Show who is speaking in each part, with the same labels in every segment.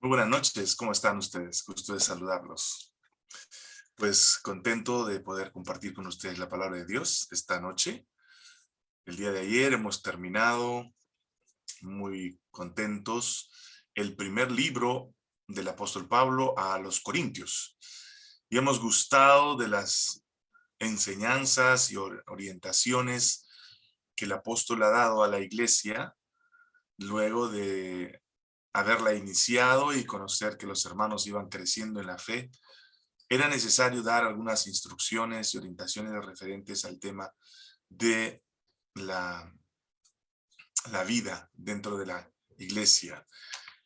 Speaker 1: Muy buenas noches, ¿cómo están ustedes? Gusto de saludarlos. Pues contento de poder compartir con ustedes la palabra de Dios esta noche. El día de ayer hemos terminado muy contentos el primer libro del apóstol Pablo a los Corintios. Y hemos gustado de las enseñanzas y orientaciones que el apóstol ha dado a la iglesia luego de haberla iniciado y conocer que los hermanos iban creciendo en la fe, era necesario dar algunas instrucciones y orientaciones referentes al tema de la, la vida dentro de la iglesia.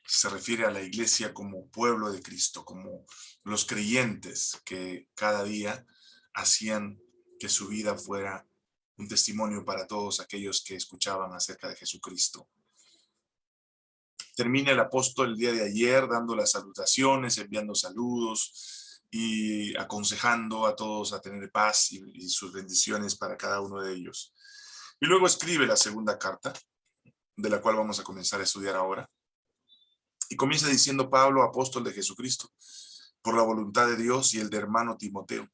Speaker 1: Se refiere a la iglesia como pueblo de Cristo, como los creyentes que cada día hacían que su vida fuera un testimonio para todos aquellos que escuchaban acerca de Jesucristo. Termina el apóstol el día de ayer dando las salutaciones, enviando saludos y aconsejando a todos a tener paz y, sus bendiciones para cada uno de ellos. Y luego escribe la segunda carta, de la cual vamos a comenzar a estudiar ahora. Y comienza diciendo Pablo, apóstol de Jesucristo, por la voluntad de Dios y el de hermano Timoteo,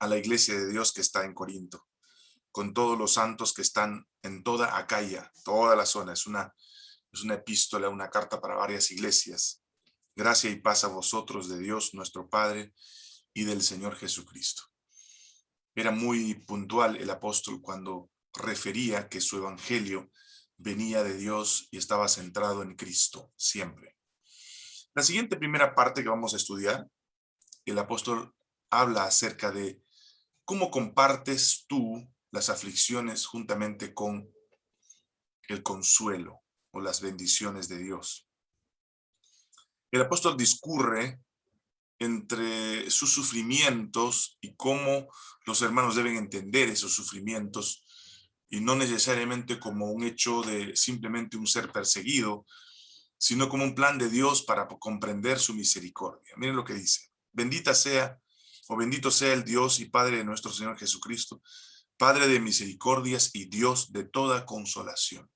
Speaker 1: a la iglesia de Dios que está en Corinto, con todos los santos que están en toda Acaya, toda la zona. Es una es una epístola, una carta para varias iglesias. Gracia y paz a vosotros de Dios nuestro Padre y del Señor Jesucristo. Era muy puntual el apóstol cuando refería que su evangelio venía de Dios y estaba centrado en Cristo, siempre. La siguiente primera parte que vamos a estudiar, el apóstol habla acerca de cómo compartes tú las aflicciones juntamente con el consuelo las bendiciones de Dios. El apóstol discurre entre sus sufrimientos y cómo los hermanos deben entender esos sufrimientos y no necesariamente como un hecho de simplemente un ser perseguido, sino como un plan de Dios para comprender su misericordia. Miren lo que dice. Bendita sea, o bendito sea el Dios y Padre de nuestro Señor Jesucristo, Padre de misericordias y Dios de toda consolación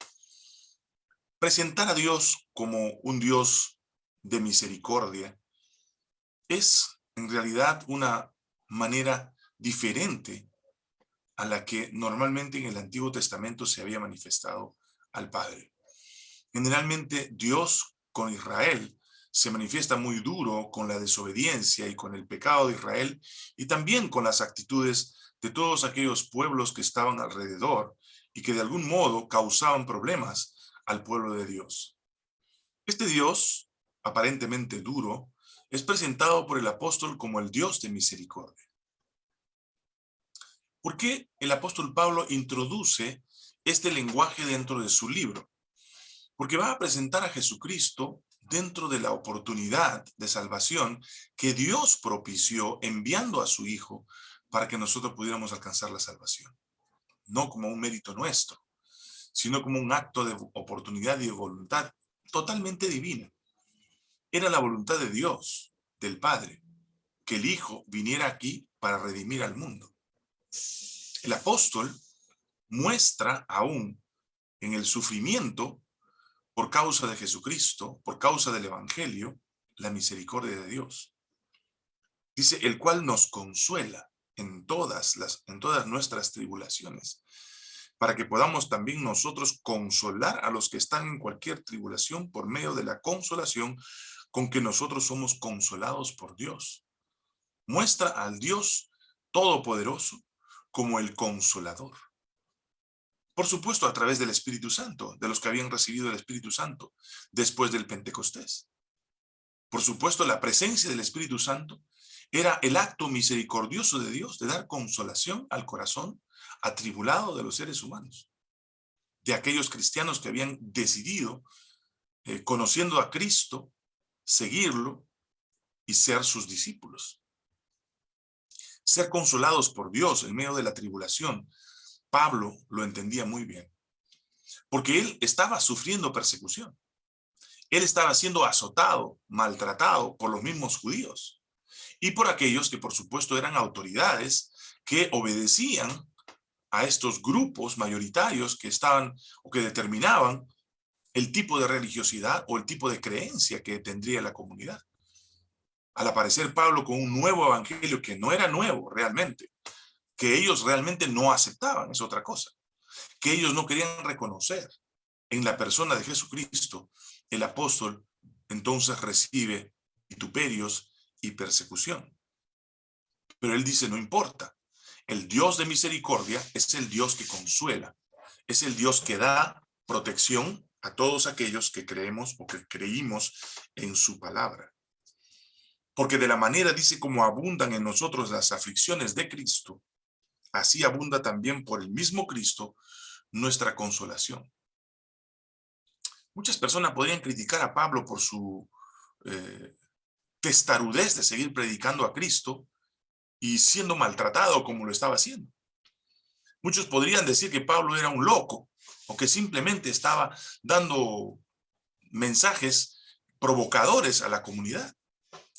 Speaker 1: Presentar a Dios como un Dios de misericordia es en realidad una manera diferente a la que normalmente en el Antiguo Testamento se había manifestado al Padre. Generalmente Dios con Israel se manifiesta muy duro con la desobediencia y con el pecado de Israel y también con las actitudes de todos aquellos pueblos que estaban alrededor y que de algún modo causaban problemas al pueblo de Dios. Este Dios, aparentemente duro, es presentado por el apóstol como el Dios de misericordia. ¿Por qué el apóstol Pablo introduce este lenguaje dentro de su libro? Porque va a presentar a Jesucristo dentro de la oportunidad de salvación que Dios propició enviando a su Hijo para que nosotros pudiéramos alcanzar la salvación. No como un mérito nuestro, sino como un acto de oportunidad y de voluntad totalmente divina. Era la voluntad de Dios, del Padre, que el Hijo viniera aquí para redimir al mundo. El apóstol muestra aún en el sufrimiento por causa de Jesucristo, por causa del Evangelio, la misericordia de Dios. Dice, el cual nos consuela en todas, las, en todas nuestras tribulaciones, para que podamos también nosotros consolar a los que están en cualquier tribulación por medio de la consolación con que nosotros somos consolados por Dios. Muestra al Dios Todopoderoso como el Consolador. Por supuesto, a través del Espíritu Santo, de los que habían recibido el Espíritu Santo después del Pentecostés. Por supuesto, la presencia del Espíritu Santo era el acto misericordioso de Dios de dar consolación al corazón atribulado de los seres humanos, de aquellos cristianos que habían decidido, eh, conociendo a Cristo, seguirlo y ser sus discípulos. Ser consolados por Dios en medio de la tribulación, Pablo lo entendía muy bien, porque él estaba sufriendo persecución. Él estaba siendo azotado, maltratado por los mismos judíos y por aquellos que por supuesto eran autoridades que obedecían a estos grupos mayoritarios que estaban o que determinaban el tipo de religiosidad o el tipo de creencia que tendría la comunidad. Al aparecer Pablo con un nuevo evangelio que no era nuevo realmente, que ellos realmente no aceptaban, es otra cosa, que ellos no querían reconocer en la persona de Jesucristo, el apóstol entonces recibe vituperios y persecución. Pero él dice, no importa, el Dios de misericordia es el Dios que consuela, es el Dios que da protección a todos aquellos que creemos o que creímos en su palabra. Porque de la manera, dice, como abundan en nosotros las aflicciones de Cristo, así abunda también por el mismo Cristo nuestra consolación. Muchas personas podrían criticar a Pablo por su eh, testarudez de seguir predicando a Cristo y siendo maltratado como lo estaba haciendo. Muchos podrían decir que Pablo era un loco o que simplemente estaba dando mensajes provocadores a la comunidad.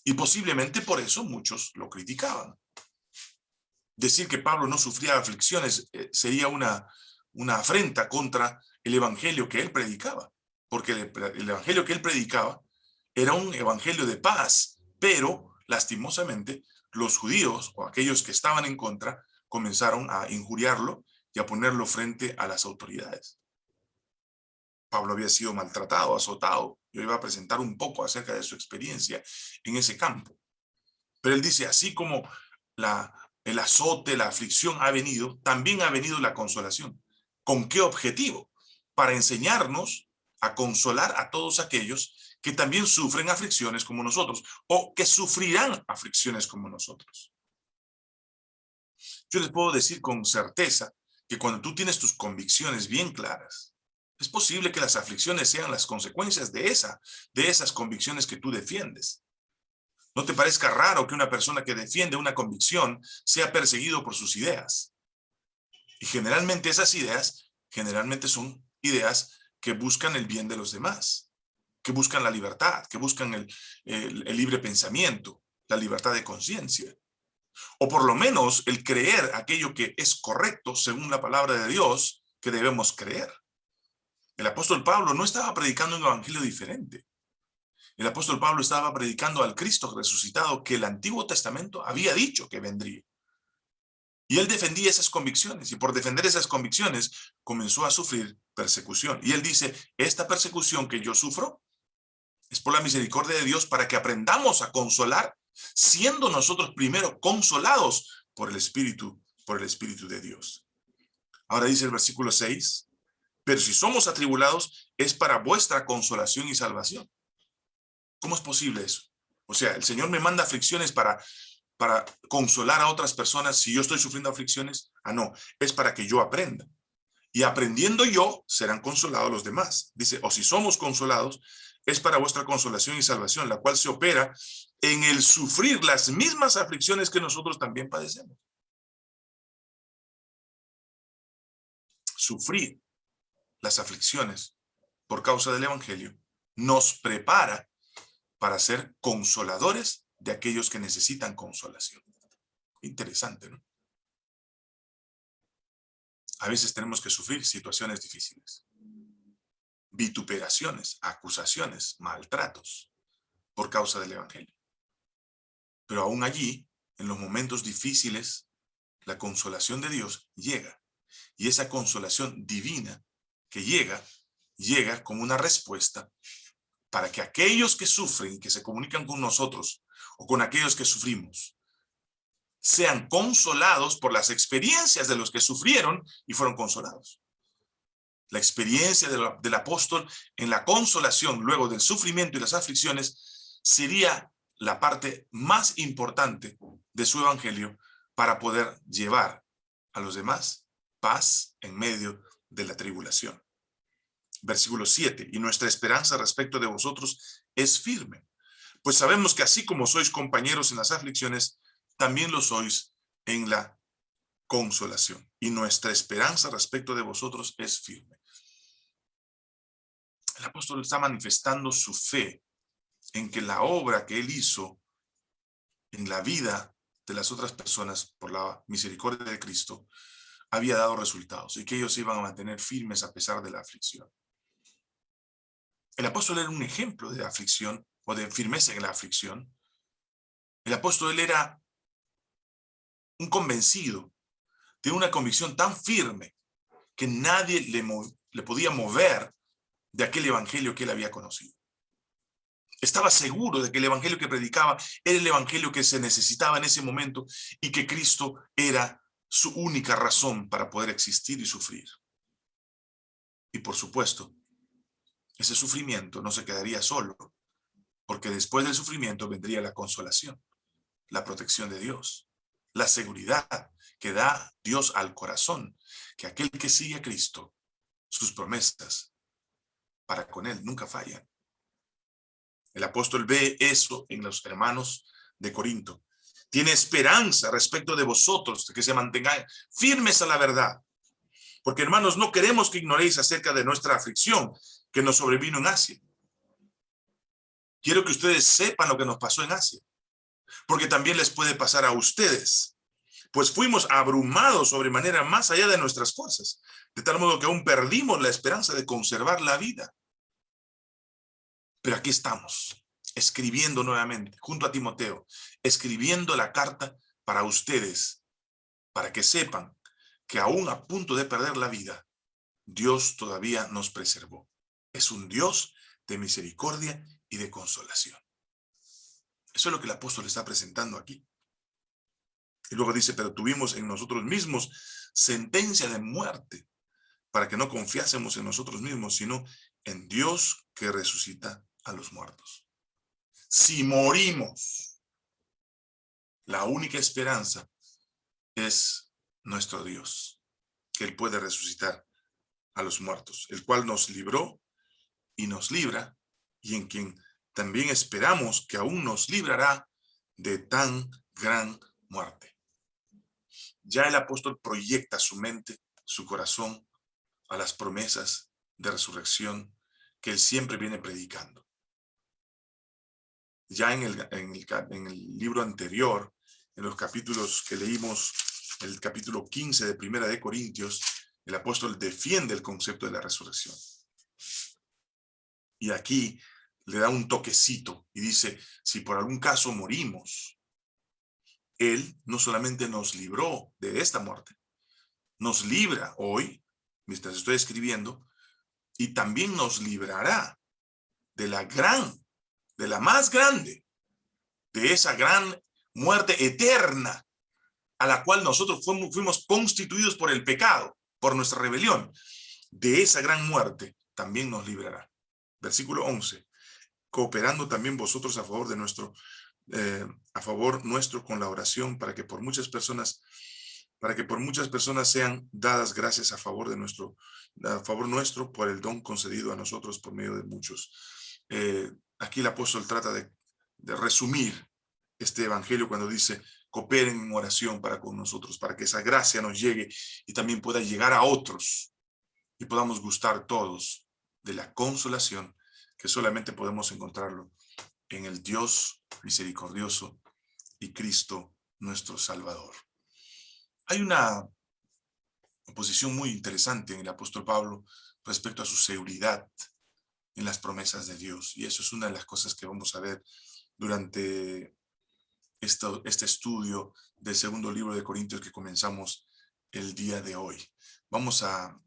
Speaker 1: Y posiblemente por eso muchos lo criticaban. Decir que Pablo no sufría aflicciones eh, sería una, una afrenta contra el evangelio que él predicaba. Porque el, el evangelio que él predicaba era un evangelio de paz, pero lastimosamente los judíos o aquellos que estaban en contra comenzaron a injuriarlo y a ponerlo frente a las autoridades. Pablo había sido maltratado, azotado. Yo iba a presentar un poco acerca de su experiencia en ese campo. Pero él dice, así como la, el azote, la aflicción ha venido, también ha venido la consolación. ¿Con qué objetivo? Para enseñarnos a consolar a todos aquellos que también sufren aflicciones como nosotros, o que sufrirán aflicciones como nosotros. Yo les puedo decir con certeza que cuando tú tienes tus convicciones bien claras, es posible que las aflicciones sean las consecuencias de, esa, de esas convicciones que tú defiendes. No te parezca raro que una persona que defiende una convicción sea perseguido por sus ideas. Y generalmente esas ideas, generalmente son ideas que buscan el bien de los demás que buscan la libertad, que buscan el, libre pensamiento, la libertad de conciencia. O por lo menos el creer aquello que es correcto según la palabra de Dios que debemos creer. El apóstol Pablo no estaba predicando un evangelio diferente. El apóstol Pablo estaba predicando al Cristo resucitado que el Antiguo Testamento había dicho que vendría. Y él defendía esas convicciones y por defender esas convicciones comenzó a sufrir persecución. Y él dice, esta persecución que yo sufro es por la misericordia de Dios para que aprendamos a consolar, siendo nosotros primero consolados por el Espíritu, por el Espíritu de Dios. Ahora dice el versículo 6, pero si somos atribulados, es para vuestra consolación y salvación. ¿Cómo es posible eso? O sea, el Señor me manda aflicciones para, para consolar a otras personas si yo estoy sufriendo aflicciones. Ah, no, es para que yo aprenda. Y aprendiendo yo, serán consolados los demás. Dice, o si somos consolados, es para vuestra consolación y salvación, la cual se opera en el sufrir las mismas aflicciones que nosotros también padecemos. Sufrir las aflicciones por causa del Evangelio nos prepara para ser consoladores de aquellos que necesitan consolación. Interesante, ¿no? A veces tenemos que sufrir situaciones difíciles vituperaciones, acusaciones, maltratos por causa del Evangelio. Pero aún allí, en los momentos difíciles, la consolación de Dios llega. Y esa consolación divina que llega, llega como una respuesta para que aquellos que sufren, que se comunican con nosotros, o con aquellos que sufrimos, sean consolados por las experiencias de los que sufrieron y fueron consolados la experiencia del apóstol en la consolación luego del sufrimiento y las aflicciones sería la parte más importante de su evangelio para poder llevar a los demás paz en medio de la tribulación. Versículo 7, y nuestra esperanza respecto de vosotros es firme, pues sabemos que así como sois compañeros en las aflicciones, también lo sois en la consolación. Y nuestra esperanza respecto de vosotros es firme el apóstol está manifestando su fe en que la obra que él hizo en la vida de las otras personas por la misericordia de Cristo había dado resultados y que ellos iban a mantener firmes a pesar de la aflicción. El apóstol era un ejemplo de aflicción o de firmeza en la aflicción. El apóstol era un convencido de una convicción tan firme que nadie le, le podía mover de aquel evangelio que él había conocido. Estaba seguro de que el evangelio que predicaba era el evangelio que se necesitaba en ese momento y que Cristo era su única razón para poder existir y sufrir. Y por supuesto, ese sufrimiento no se quedaría solo, porque después del sufrimiento vendría la consolación, la protección de Dios, la seguridad que da Dios al corazón, que aquel que sigue a Cristo, sus promesas para con él nunca fallan. El apóstol ve eso en los hermanos de Corinto. Tiene esperanza respecto de vosotros, que se mantengáis firmes a la verdad. Porque hermanos, no queremos que ignoréis acerca de nuestra aflicción que nos sobrevino en Asia. Quiero que ustedes sepan lo que nos pasó en Asia. Porque también les puede pasar a ustedes. Pues fuimos abrumados sobremanera más allá de nuestras fuerzas. De tal modo que aún perdimos la esperanza de conservar la vida. Pero aquí estamos, escribiendo nuevamente, junto a Timoteo, escribiendo la carta para ustedes, para que sepan que aún a punto de perder la vida, Dios todavía nos preservó. Es un Dios de misericordia y de consolación. Eso es lo que el apóstol está presentando aquí. Y luego dice, pero tuvimos en nosotros mismos sentencia de muerte, para que no confiásemos en nosotros mismos, sino en Dios que resucita a los muertos. Si morimos, la única esperanza es nuestro Dios, que Él puede resucitar a los muertos, el cual nos libró y nos libra, y en quien también esperamos que aún nos librará de tan gran muerte. Ya el apóstol proyecta su mente, su corazón, a las promesas de resurrección que él siempre viene predicando ya en el, en el, libro anterior, en los capítulos que leímos, el capítulo 15 de Primera de Corintios, el apóstol defiende el concepto de la resurrección. Y aquí le da un toquecito y dice, si por algún caso morimos, Él no solamente nos libró de esta muerte, nos libra hoy, mientras estoy escribiendo, y también nos librará de la gran de la más grande, de esa gran muerte eterna a la cual nosotros fuimos, constituidos por el pecado, por nuestra rebelión. De esa gran muerte también nos librará. Versículo 11. Cooperando también vosotros a favor de nuestro, eh, a favor nuestro con la oración para que por muchas personas para que por muchas personas sean dadas gracias a favor de nuestro, a favor nuestro por el don concedido a nosotros por medio de muchos. Eh, aquí el apóstol trata de, resumir este evangelio cuando dice, cooperen en oración para con nosotros, para que esa gracia nos llegue y también pueda llegar a otros y podamos gustar todos de la consolación que solamente podemos encontrarlo en el Dios misericordioso y Cristo nuestro Salvador. Hay una oposición muy interesante en el apóstol Pablo respecto a su seguridad en las promesas de Dios. Y eso es una de las cosas que vamos a ver durante esto, este estudio del segundo libro de Corintios que comenzamos el día de hoy. Vamos a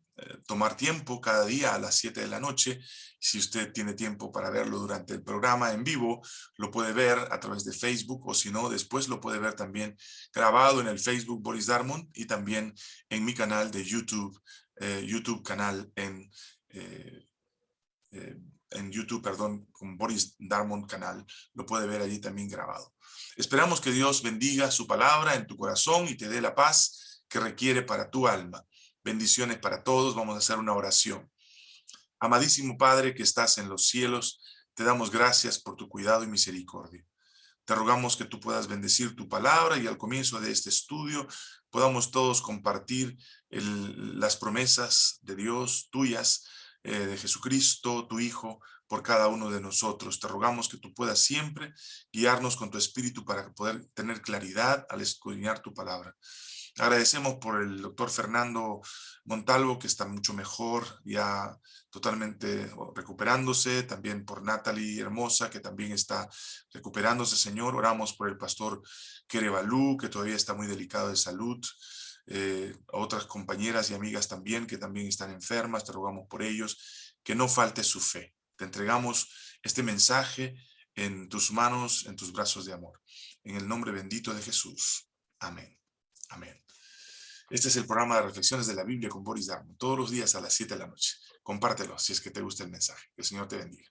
Speaker 1: tomar tiempo cada día a las 7 de la noche. Si usted tiene tiempo para verlo durante el programa en vivo, lo puede ver a través de Facebook o si no, después lo puede ver también grabado en el Facebook Boris Darmon y también en mi canal de YouTube, eh, YouTube canal en eh, eh, en YouTube, perdón, con Boris Darmon canal, lo puede ver allí también grabado. Esperamos que Dios bendiga su palabra en tu corazón y te dé la paz que requiere para tu alma. Bendiciones para todos, vamos a hacer una oración. Amadísimo Padre que estás en los cielos, te damos gracias por tu cuidado y misericordia. Te rogamos que tú puedas bendecir tu palabra y al comienzo de este estudio podamos todos compartir las promesas de Dios tuyas eh, de Jesucristo, tu Hijo, por cada uno de nosotros. Te rogamos que tú puedas siempre guiarnos con tu Espíritu para poder tener claridad al escudriñar tu palabra. Agradecemos por el doctor Fernando Montalvo, que está mucho mejor, ya totalmente recuperándose. También por Natalie Hermosa, que también está recuperándose, Señor. Oramos por el pastor Kerevalú, que todavía está muy delicado de salud. Eh, otras compañeras y amigas también, que también están enfermas. Te rogamos por ellos. Que no falte su fe. Te entregamos este mensaje en tus manos, en tus brazos de amor. En el nombre bendito de Jesús. Amén. Amén. Este es el programa de reflexiones de la Biblia con Boris Darmon, todos los días a las 7 de la noche. Compártelo si es que te gusta el mensaje. Que el Señor te bendiga.